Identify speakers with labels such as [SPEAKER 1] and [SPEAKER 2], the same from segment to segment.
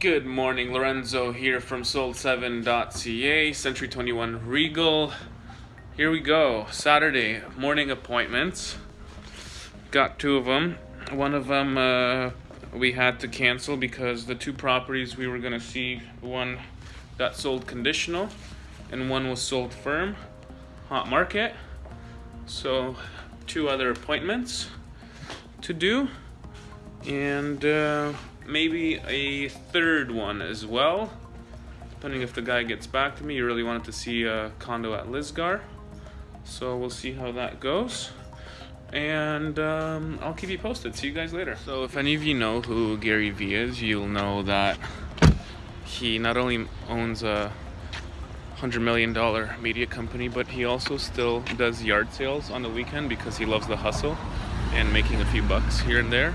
[SPEAKER 1] Good morning, Lorenzo here from sold7.ca, Century 21 Regal. Here we go, Saturday morning appointments. Got two of them. One of them uh, we had to cancel because the two properties we were going to see, one got sold conditional and one was sold firm, hot market. So, two other appointments to do. And uh, maybe a third one as well, depending if the guy gets back to me. You really wanted to see a condo at Lisgar, so we'll see how that goes. And um, I'll keep you posted. See you guys later. So if any of you know who Gary Vee is, you'll know that he not only owns a hundred million dollar media company, but he also still does yard sales on the weekend because he loves the hustle and making a few bucks here and there.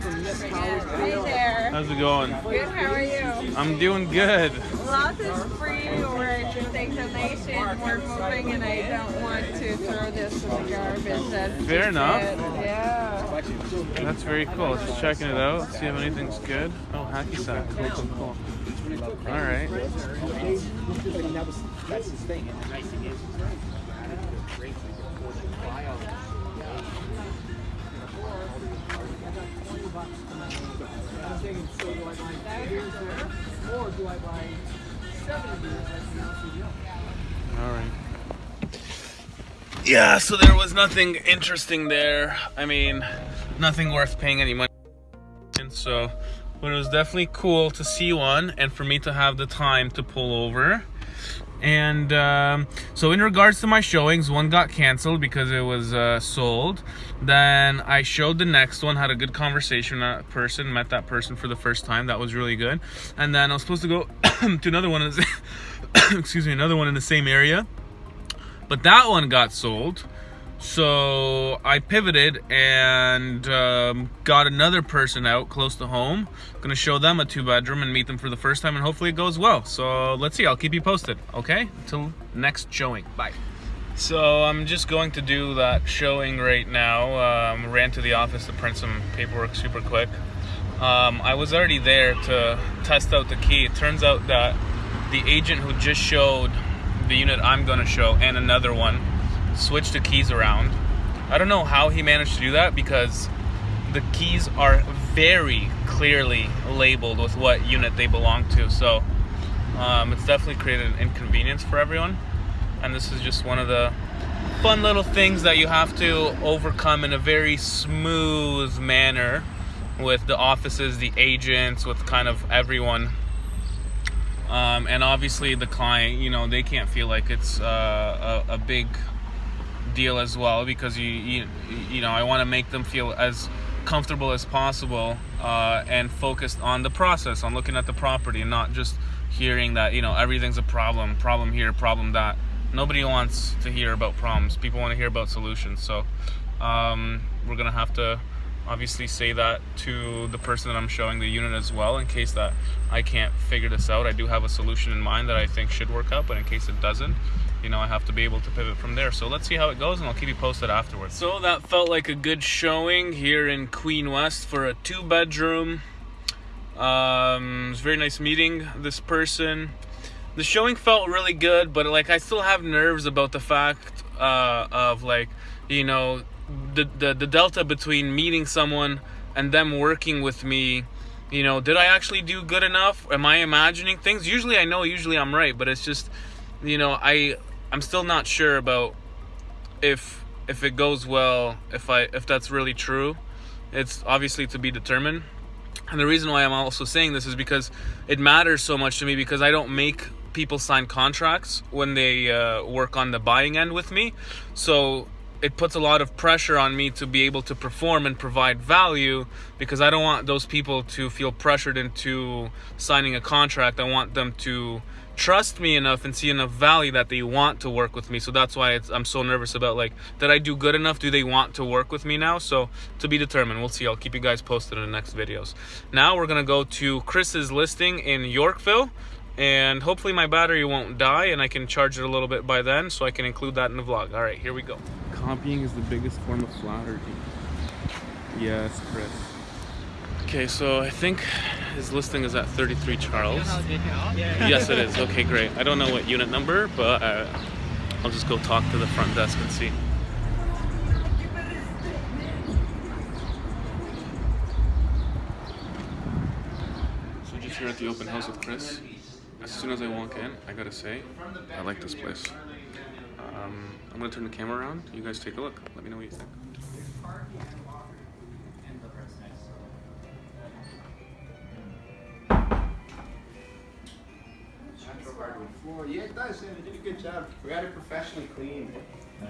[SPEAKER 2] Hey there.
[SPEAKER 1] How's it going?
[SPEAKER 2] Good, how are you?
[SPEAKER 1] I'm doing good.
[SPEAKER 2] Lots is free. We're accepting donations. We're moving, and I don't want to throw this in the garbage. That's
[SPEAKER 1] Fair enough.
[SPEAKER 2] it. Yeah.
[SPEAKER 1] That's very cool. Just checking it out, see if anything's good. Oh, hacky sack. Cool, cool, cool. All right.
[SPEAKER 3] That's his thing. And the nice thing is, Or do I buy seven like the?
[SPEAKER 1] All right. Yeah, so there was nothing interesting there. I mean, nothing worth paying any money. And so, but it was definitely cool to see one and for me to have the time to pull over. And um, so, in regards to my showings, one got canceled because it was uh, sold. Then I showed the next one, had a good conversation with that person, met that person for the first time. That was really good. And then I was supposed to go to another one. Excuse me, another one in the same area but that one got sold so i pivoted and um, got another person out close to home. Gonna show them a two bedroom and meet them for the first time and hopefully it goes well. So let's see. I'll keep you posted okay? Until next showing. Bye. So i'm just going to do that showing right now. Um, ran to the office to print some paperwork super quick. Um, i was already there to test out the key. It turns out that the agent who just showed the unit I'm gonna show and another one, switch the keys around. I don't know how he managed to do that because the keys are very clearly labeled with what unit they belong to. So um, it's definitely created an inconvenience for everyone. And this is just one of the fun little things that you have to overcome in a very smooth manner with the offices, the agents, with kind of everyone um, and obviously the client you know they can't feel like it's uh, a, a big deal as well because you you, you know I want to make them feel as comfortable as possible uh, and focused on the process on looking at the property and not just hearing that you know everything's a problem problem here problem that. Nobody wants to hear about problems. People want to hear about solutions. So um, we're gonna have to obviously say that to the person that I'm showing the unit as well in case that I can't figure this out. I do have a solution in mind that I think should work out, but in case it doesn't, you know, I have to be able to pivot from there. So let's see how it goes and I'll keep you posted afterwards. So that felt like a good showing here in Queen West for a two bedroom. Um, it was very nice meeting this person. The showing felt really good, but like I still have nerves about the fact uh, of like, you know, the, the the delta between meeting someone and them working with me you know did i actually do good enough am i imagining things usually i know usually i'm right but it's just you know i i'm still not sure about if if it goes well if i if that's really true. It's obviously to be determined. And the reason why i'm also saying this is because it matters so much to me because i don't make people sign contracts when they uh, work on the buying end with me. So it puts a lot of pressure on me to be able to perform and provide value because I don't want those people to feel pressured into signing a contract. I want them to trust me enough and see enough value that they want to work with me. So that's why it's, I'm so nervous about like, did I do good enough? Do they want to work with me now? So to be determined. We'll see. I'll keep you guys posted in the next videos. Now we're gonna go to Chris's listing in Yorkville and hopefully my battery won't die and I can charge it a little bit by then so I can include that in the vlog. All right, here we go. Copying is the biggest form of flattery. Yes, Chris. Okay, so I think his listing is at 33 Charles. yes, it is. Okay, great. I don't know what unit number, but uh, I'll just go talk to the front desk and see. So just here at the open house with Chris. As soon as I walk in, I gotta say, I like this place. Um, I'm gonna turn the camera around. You guys take a look. Let me know what you think.
[SPEAKER 4] Natural hardwood floor. Yeah, it does. Yeah, they did a good job. We had it professionally cleaned.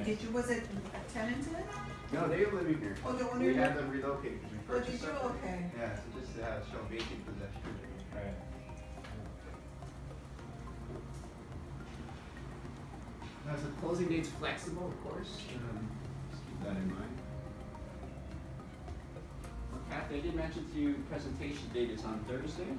[SPEAKER 5] Did you, was it a tenant in it?
[SPEAKER 4] No, they were living here.
[SPEAKER 5] Oh, the owner
[SPEAKER 4] We had them relocated because we
[SPEAKER 5] Oh, did you? Okay.
[SPEAKER 4] Yeah, so just to have show vacant possession. Right. Now, so closing date's flexible, of course. Um, just keep that in mind. Well, Kathy, I did mention to you presentation date is on Thursday,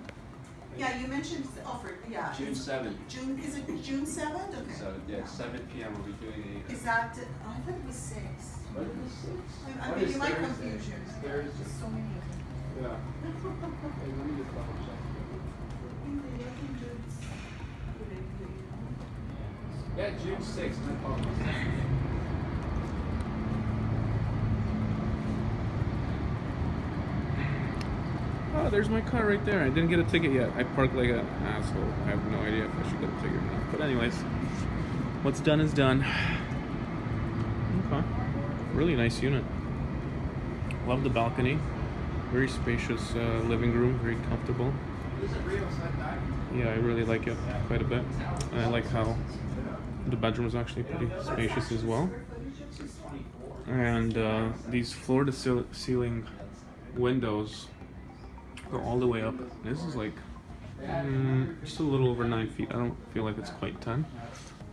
[SPEAKER 5] Yeah, you mentioned, Alfred, yeah.
[SPEAKER 4] June seventh.
[SPEAKER 5] June, is it June seventh? Okay.
[SPEAKER 4] So, yeah, seven P M. We'll be doing a.
[SPEAKER 5] Is that, oh, I thought it was six.
[SPEAKER 4] What is this?
[SPEAKER 5] I- I mean, you might
[SPEAKER 4] Thursday?
[SPEAKER 5] confuse you.
[SPEAKER 4] It's Thursday.
[SPEAKER 5] There's so many of them.
[SPEAKER 4] Yeah. Hey, let me just double check. Yeah, June sixth, no problem.
[SPEAKER 1] Oh, there's my car right there. I didn't get a ticket yet. I parked like an asshole. I have no idea if I should get a ticket or not. But anyways, what's done is done. Okay. Really nice unit. Love the balcony. Very spacious uh, living room. Very comfortable.
[SPEAKER 4] Is it real set back?
[SPEAKER 1] Yeah, I really like it quite a bit. And I like how the bedroom is actually pretty spacious as well. And uh, these floor-to-ceiling windows go all the way up. This is like mm, just a little over nine feet. I don't feel like it's quite 10,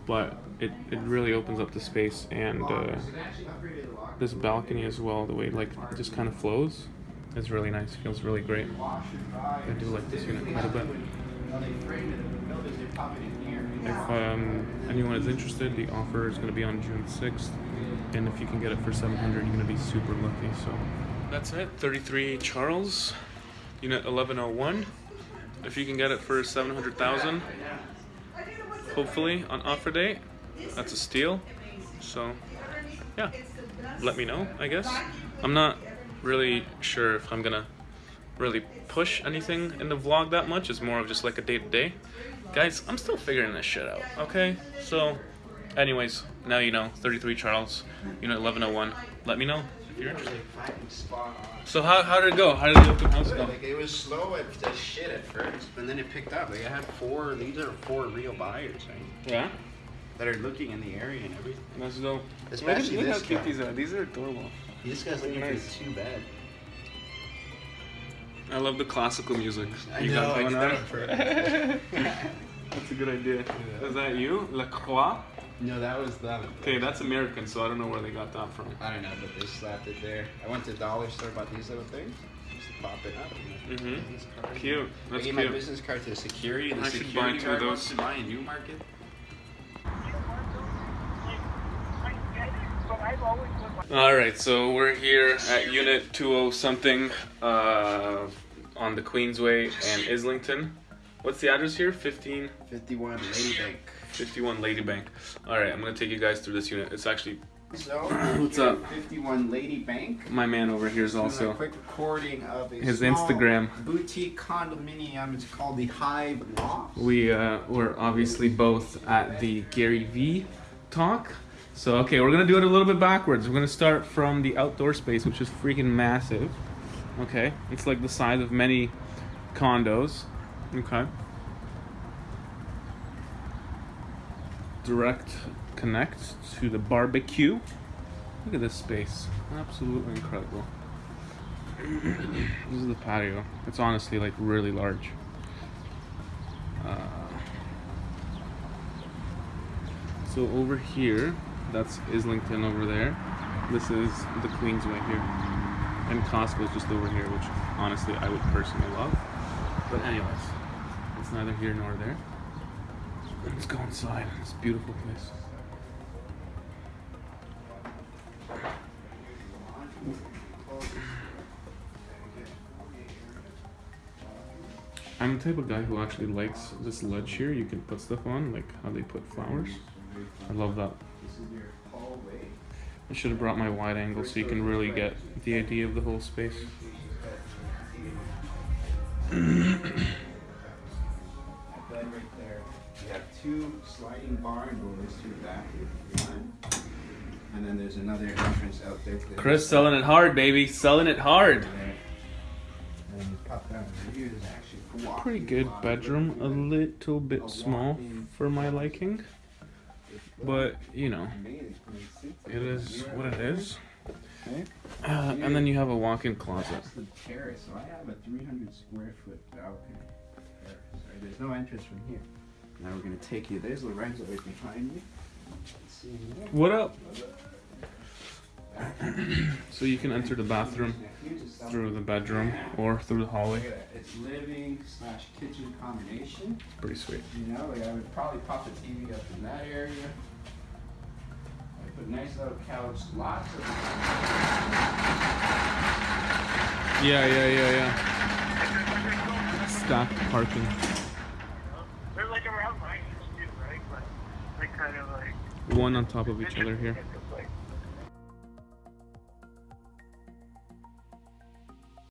[SPEAKER 1] but it, it really opens up the space. And uh, this balcony as well, the way like just kind of flows, is really nice. Feels really great. I do like this unit quite a bit. If um, anyone is interested, the offer is going to be on June 6th. And if you can get it for 700 you're going to be super lucky. So that's it. 33 Charles, unit 1101. If you can get it for 700,000, hopefully on offer date, that's a steal. So yeah, let me know, I guess. I'm not really sure if I'm going to really push anything in the vlog that much. It's more of just like a day to day. Guys, I'm still figuring this shit out, okay? So, anyways, now you know. 33 Charles, you know, 1101. Let me know if you're interested.
[SPEAKER 4] Fucking spot on.
[SPEAKER 1] So, how, how did it go? How did the open house go?
[SPEAKER 4] Like it was slow at, as shit at first, but then it picked up. Like I had four. These are four real buyers, right?
[SPEAKER 1] Yeah?
[SPEAKER 4] That are looking in the area and everything.
[SPEAKER 1] Let's go.
[SPEAKER 4] Especially
[SPEAKER 1] look, at- look
[SPEAKER 4] this
[SPEAKER 1] how cute these are. These are adorable.
[SPEAKER 4] This guy's looking
[SPEAKER 1] Nice.
[SPEAKER 4] for two bed.
[SPEAKER 1] I love the classical music.
[SPEAKER 4] I
[SPEAKER 1] you
[SPEAKER 4] know,
[SPEAKER 1] got going on.
[SPEAKER 4] that on purpose.
[SPEAKER 1] That's a good idea. Is that you? La Croix?
[SPEAKER 4] No, that was them.
[SPEAKER 1] Okay, that's American, so I don't know where they got that from.
[SPEAKER 4] I don't know, but they slapped it there. I went to the dollar store, bought these little things. Just pop it up.
[SPEAKER 1] Mm-hmm.
[SPEAKER 4] business card.
[SPEAKER 1] Cute.
[SPEAKER 4] I
[SPEAKER 1] That's
[SPEAKER 4] gave my business card to the security, the
[SPEAKER 1] I should buy
[SPEAKER 4] security
[SPEAKER 1] two of
[SPEAKER 4] guard
[SPEAKER 1] those.
[SPEAKER 4] to buy a new market.
[SPEAKER 1] All right, so we're here at Unit 20 something uh, on the Queensway and Islington. What's the address here? 15,
[SPEAKER 4] 51 Lady Bank.
[SPEAKER 1] 51 Lady Bank. All right, I'm gonna take you guys through this unit. It's actually
[SPEAKER 4] So,
[SPEAKER 1] What's up?
[SPEAKER 4] 51 Lady Bank.
[SPEAKER 1] my man over here is also
[SPEAKER 4] a quick recording of a
[SPEAKER 1] his Instagram.
[SPEAKER 4] boutique condominium. It's called the Hive Loft.
[SPEAKER 1] We uh, were obviously both at the Gary Vee talk. So okay, we're gonna do it a little bit backwards. We're gonna start from the outdoor space, which is freaking massive. Okay, it's like the size of many condos. Okay. Direct connect to the barbecue. Look at this space. Absolutely incredible. this is the patio. It's honestly like really large. Uh, So over here, that's Islington over there. This is the Queensway here. And Costco's just over here, which honestly I would personally love. But anyways, it's neither here nor there. Let's go inside. It's beautiful place. I'm the type of guy who actually likes this ledge here. You can put stuff on, like how they put flowers. I love that. I should have brought my wide angle so you can really get the idea of the whole space.
[SPEAKER 4] That right there. You have two sliding barn doors to the back. One. And then there's another entrance out there. to the
[SPEAKER 1] Chris
[SPEAKER 4] side.
[SPEAKER 1] selling it hard, baby. Selling it hard.
[SPEAKER 4] And you pop down here, there's actually walking
[SPEAKER 1] Pretty good bedroom. A little bit small for my liking. But, you know, it is what it is. Uh, and then you have a walk in closet.
[SPEAKER 4] The terrace. So I have a 300 square foot balcony There's no entrance from here. Now we're gonna take you. There's Lorenzo right behind me. See him?
[SPEAKER 1] What up? So you can enter the bathroom
[SPEAKER 4] Now, here's a south-
[SPEAKER 1] through the bedroom or through the hallway.
[SPEAKER 4] It's living slash kitchen combination.
[SPEAKER 1] Pretty sweet.
[SPEAKER 4] You know, like I would probably pop the TV up in that area. I put a nice little couch, lots of.
[SPEAKER 1] Yeah, yeah, yeah, yeah. Stacked parking.
[SPEAKER 6] They're like around my age too, right? But like kind of like
[SPEAKER 1] One on top of each other here.